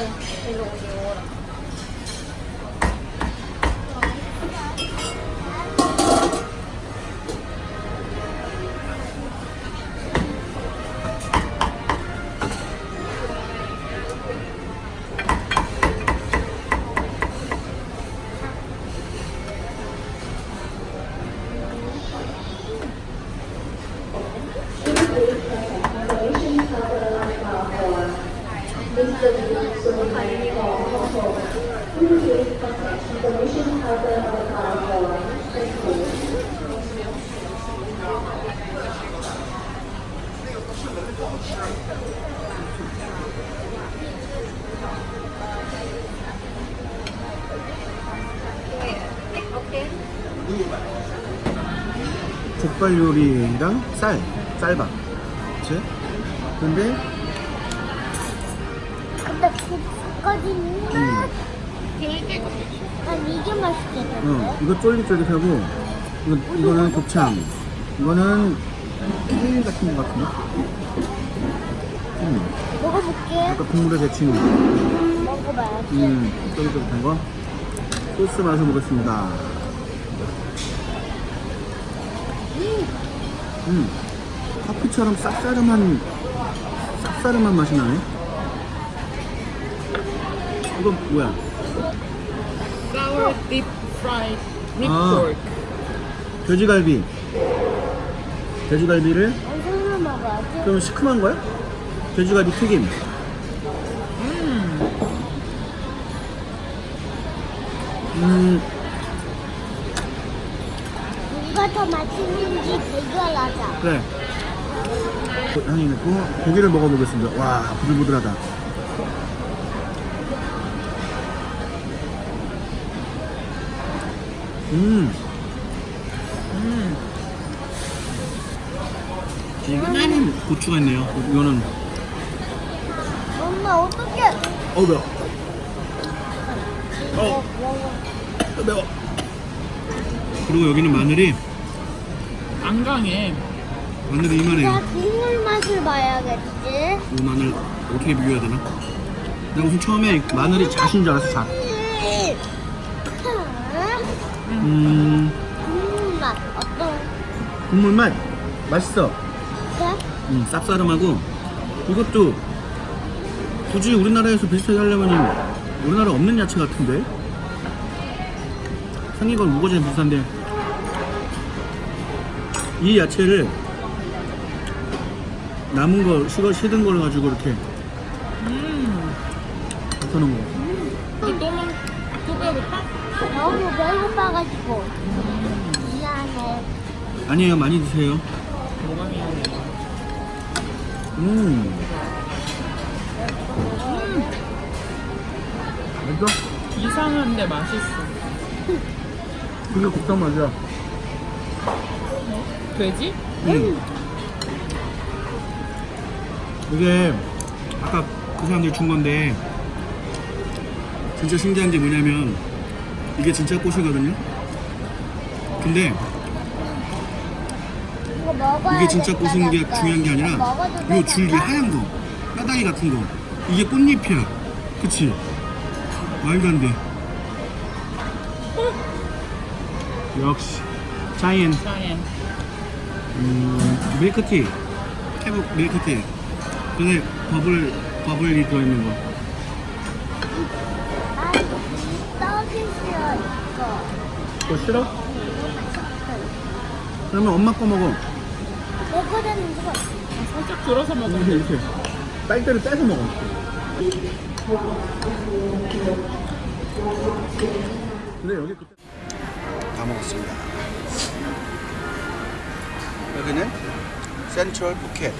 嗯那个无菌了。 족발 요리랑 쌀, 쌀밥. 그치? 근데, 근데 그거지만 난 이게 맛있겠는데? 어, 이거 쫄깃쫄깃하고, 이거, 이거는 곱창. 이거는 케일 같은 거 같은데? 음, 먹어볼게. 아까 국물에 데친 거. 먹어봐야지. 음, 쫄깃쫄깃한 거. 소스 맛을 보겠습니다. 음, 커피처럼 쌉싸름한, 쌉싸름한 맛이 나네. 이거 뭐야? Sour deep fried meat Ah. pork. 돼지갈비. 돼지갈비를 먹어야지. 좀 시큼한 거야? 돼지갈비 튀김. 음, 누가 더 맛있는지 대결하자. 그래. 고- 향이 있고 고기를 먹어보겠습니다. 와, 부들부들하다. 음, 이거는 고추가 있네요. 이거는 엄마 어떡해? 어우 매워. 어, 어, 매워. 그리고 여기는 마늘이 안 강해. 마늘이 이만해요. 나 국물 맛을 봐야겠지. 이 마늘 어떻게 비교해야 되나? 내가 우선 처음에 마늘이 잣인 줄 알았어, 잣. 음, 국물 맛 어떤? 국물 맛 맛있어. 그래? 음, 쌉싸름하고 이것도 굳이 우리나라에서 비슷하게 하려면 우리나라에 없는 야채 같은데 생긴 건 무거지는 비슷한데 이 야채를 남은 거 식어 시든 걸 가지고 이렇게 음. 뱉어놓은 거또 또, 먹- 또 배고파? 너무 배고파가지고 미안해. 아니에요 많이 드세요 미안해. 음 맛있어? 이상한데 맛있어. 그게 국산 맛이야 돼지? 음. 이게 아까 그 사람들이 준 건데 진짜 신기한 게 뭐냐면 이게 진짜 꽃이거든요. 근데 이게 진짜 꽃인 게 중요한 게 아니라 요 줄기 하얀 거 뼈다귀 같은 거. 이게 꽃잎이야. 그치? 말도 안돼. 역시. 자이엔. 음, 밀크티. 캐브 밀크티. 근데 버블 버블이 들어있는 거. 그거 싫어? 그러면 엄마 거 먹어. 내 거는 이거. 살짝 들어서 먹으면 이렇게 이렇게. 딸기를 떼서 먹어. 근데 여기 그때 다 먹었습니다. 여기는 센트럴 푸켓